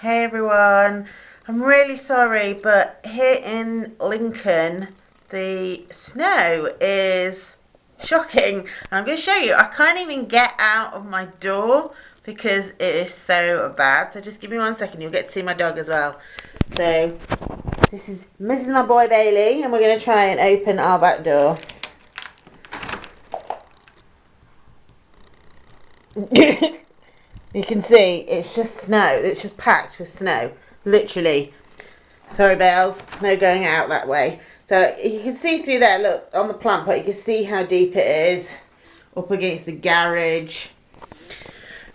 Hey everyone, I'm really sorry but here in Lincoln the snow is shocking. I'm going to show you, I can't even get out of my door because it is so bad. So just give me one second, you'll get to see my dog as well. So this is Mrs. My boy Bailey and we're going to try and open our back door. You can see it's just snow. It's just packed with snow. Literally. Sorry, Bells. No going out that way. So you can see through there, look, on the plant pot, you can see how deep it is. Up against the garage.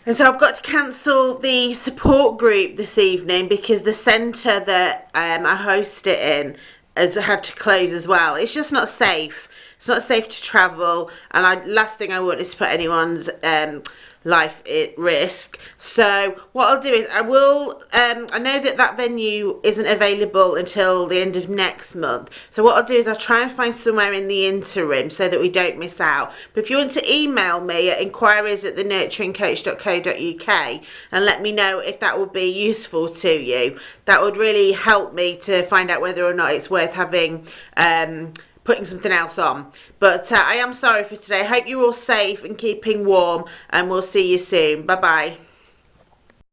And so I've got to cancel the support group this evening because the centre that um, I host it in has had to close as well. It's just not safe. It's not safe to travel. And I, last thing I want is to put anyone's um, life at risk. So what I'll do is I will, um, I know that that venue isn't available until the end of next month. So what I'll do is I'll try and find somewhere in the interim so that we don't miss out. But if you want to email me at inquiries at thenurturingcoach.co.uk and let me know if that would be useful to you, that would really help me to find out whether or not it's worth having um, putting something else on. But uh, I am sorry for today. I hope you're all safe and keeping warm and we'll see you soon. Bye bye.